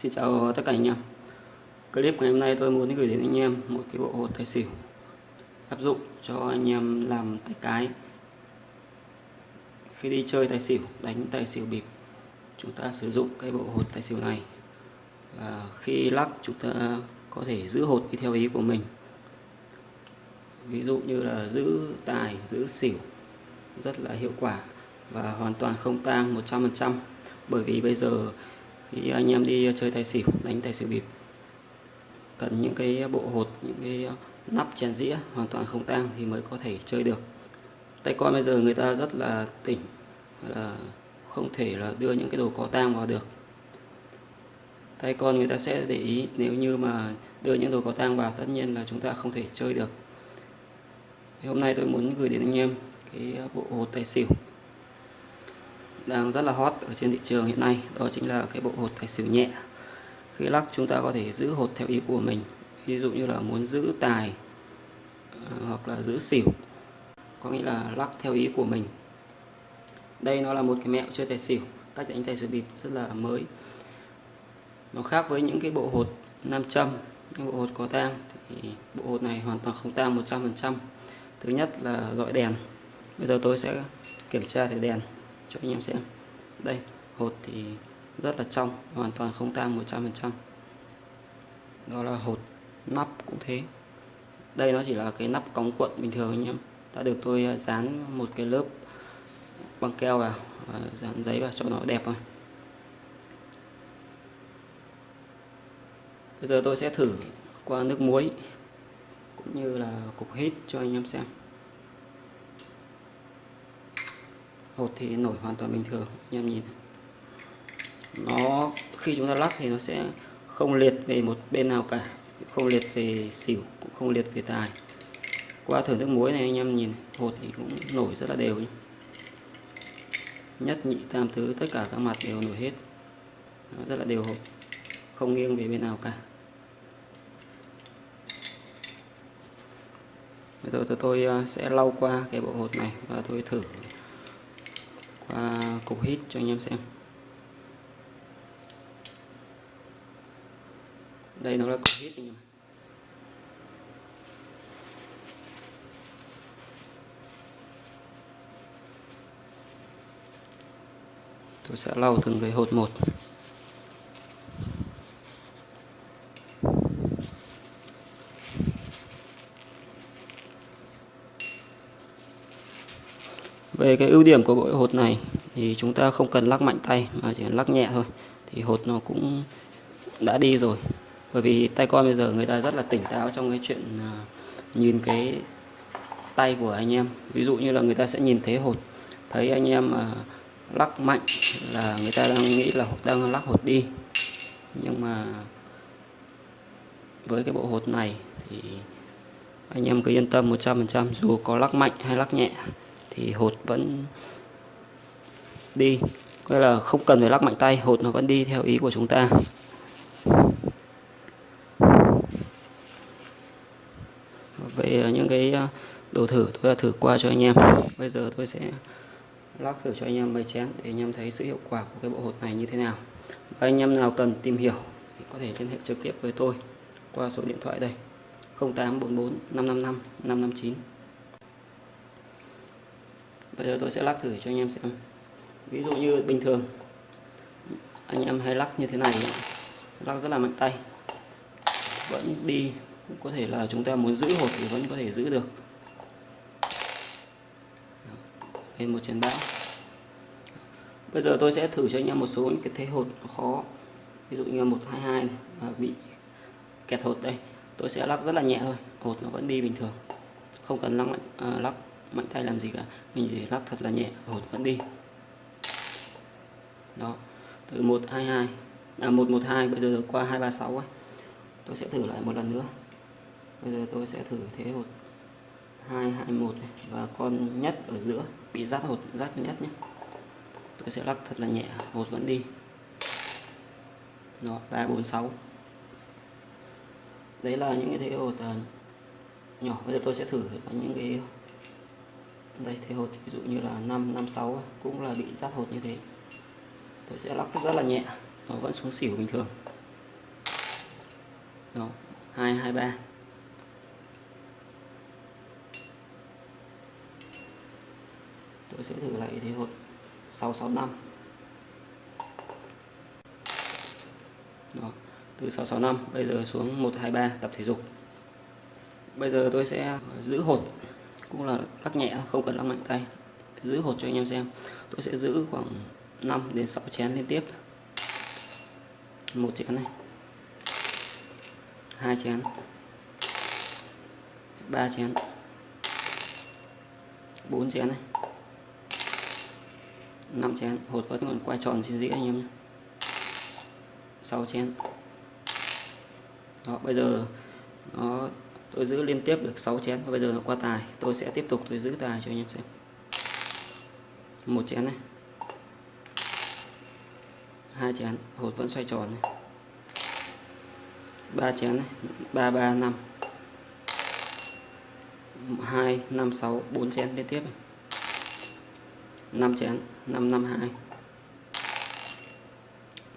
Xin chào tất cả anh em. Clip ngày hôm nay tôi muốn gửi đến anh em một cái bộ hột tài xỉu áp dụng cho anh em làm tay cái. Khi đi chơi tài xỉu, đánh tài xỉu bịp, chúng ta sử dụng cái bộ hột tài xỉu này. Và khi lắc, chúng ta có thể giữ hột đi theo ý của mình. Ví dụ như là giữ tài, giữ xỉu rất là hiệu quả và hoàn toàn không tang 100% bởi vì bây giờ thì anh em đi chơi tài xỉu, đánh tài xỉu bịp. Cần những cái bộ hột, những cái nắp chén dĩa hoàn toàn không tang thì mới có thể chơi được. Tay con bây giờ người ta rất là tỉnh là không thể là đưa những cái đồ có tang vào được. Tay con người ta sẽ để ý, nếu như mà đưa những đồ có tang vào, tất nhiên là chúng ta không thể chơi được. Thì hôm nay tôi muốn gửi đến anh em cái bộ hột tài xỉu đang rất là hot ở trên thị trường hiện nay, đó chính là cái bộ hột tài xỉu nhẹ. Khi lắc, chúng ta có thể giữ hột theo ý của mình, ví dụ như là muốn giữ tài ờ, hoặc là giữ xỉu, có nghĩa là lắc theo ý của mình. Đây nó là một cái mẹo chơi tài xỉu, cách đánh tài xỉu bịp rất là mới. Nó khác với những cái bộ hột nam châm, những bộ hột có tang, thì bộ hột này hoàn toàn không tang 100% thứ nhất là dọi đèn. Bây giờ tôi sẽ kiểm tra thử đèn cho anh em xem. Đây, hột thì rất là trong, hoàn toàn không tan 100% đó là hột nắp cũng thế. Đây nó chỉ là cái nắp cống cuộn bình thường anh em. Đã được tôi à, dán một cái lớp băng keo vào và dán giấy vào cho nó đẹp thôi. Bây giờ tôi sẽ thử qua nước muối cũng như là cục hít cho anh em xem. Hột thì nổi hoàn toàn bình thường, anh em nhìn nó, khi chúng ta lắc thì nó sẽ không liệt về một bên nào cả, không liệt về xỉu, cũng không liệt về tài. Qua thử nước muối này, anh em nhìn, hột thì cũng nổi rất là đều nhé. nhất nhị, tam tứ, tất cả các mặt đều nổi hết. Nó rất là đều hột, không nghiêng về bên nào cả. Bây giờ tôi ờ, sẽ lau qua cái bộ hột này và tôi thử và cục hít cho anh em xem. Đây nó là cục hít anh em tôi sẽ lau từng cái hột một. Về cái ưu điểm của bộ hột này thì chúng ta không cần lắc mạnh tay mà chỉ lắc nhẹ thôi. Thì hột nó cũng đã đi rồi. Bởi vì tay con bây giờ người ta rất là tỉnh táo trong cái chuyện à, nhìn cái tay của anh em. Ví dụ như là người ta sẽ nhìn thấy hột, thấy anh em mà lắc mạnh là người ta đang nghĩ là đang lắc hột đi. Nhưng mà với cái bộ hột này thì anh em cứ yên tâm 100% dù có lắc mạnh hay lắc nhẹ thì hột vẫn đi. Có là không cần phải lắc mạnh tay, hột nó vẫn đi theo ý của chúng ta. Về à, những cái à, đồ thử tôi đã thử qua cho anh em. Bây giờ tôi sẽ lắc thử cho anh em mấy chén để anh em thấy sự hiệu quả của cái bộ hột này như thế nào. Và anh em nào cần tìm hiểu thì có thể liên hệ trực tiếp với tôi qua số điện thoại đây. 0844 555 559 bây giờ tôi sẽ lắc thử cho anh em xem. Ví dụ như bình thường anh em hay lắc như thế này lắc rất là mạnh tay. Vẫn đi cũng có thể là chúng ta muốn giữ hột thì vẫn có thể giữ được. Lên một chén bão bây giờ tôi sẽ thử cho anh em một số những cái thế hột khó. Ví dụ như một hai hai này bị kẹt hột đây. Tôi sẽ lắc rất là nhẹ thôi hột nó vẫn đi bình thường. Không cần lắc mạnh à, lắc mạnh tay làm gì cả. Mình chỉ lắc thật là nhẹ hột vẫn đi. Đó, từ 122 à 112 bây giờ qua 236 ấy. tôi sẽ thử lại một lần nữa. Bây giờ tôi sẽ thử thế hột 221 này, và con nhất ở giữa bị rát hột rát nhất nhé. Tôi sẽ lắc thật là nhẹ hột vẫn đi. Đó 346 đấy là những cái thế hột à, nhỏ. Bây giờ tôi sẽ thử những cái đây thế hột ví dụ như là 5 56 cũng là bị rát hột như thế. Tôi sẽ lắc rất là nhẹ nó vẫn xuống xỉu bình thường. Đó, 223 tôi sẽ thử lại thế hột 665 Đó, từ 665 bây giờ xuống 123 tập thể dục. Bây giờ tôi sẽ giữ hột cũng là lắc nhẹ, không cần lắc mạnh tay. Giữ hột cho anh em xem. Tôi sẽ giữ khoảng 5 đến 6 chén liên tiếp. Một chén này. Hai chén. Ba chén. Bốn chén này. Năm chén. Hột vẫn còn quay tròn trên dĩa anh em nhé. 6 chén. Đó, bây giờ nó tôi giữ liên tiếp được 6 chén, và bây giờ nó qua tài. Tôi sẽ tiếp tục, tôi giữ tài cho anh em xem. Một chén này. Hai chén, hột vẫn xoay tròn này. Ba chén này. Ba ba, năm. Hai, năm, sáu, bốn chén liên tiếp này. 5 chén 5 5 2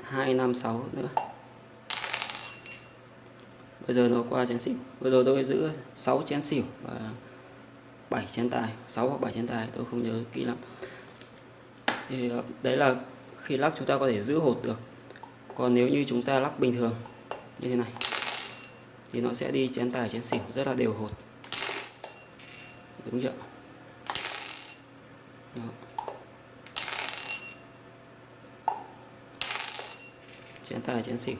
2 5 6 nữa bây giờ nó qua chén xỉu. Bây giờ tôi giữ 6 chén xỉu và 7 chén tài. 6 hoặc 7 chén tài, tôi không nhớ kỹ lắm. Thì ờ, đấy là khi lắc chúng ta có thể giữ hột được. Còn nếu như chúng ta lắc bình thường, như thế này, thì nó sẽ đi chén tài, chén xỉu, rất là đều hột. Đúng chưa Đó. chén tài, chén xỉu.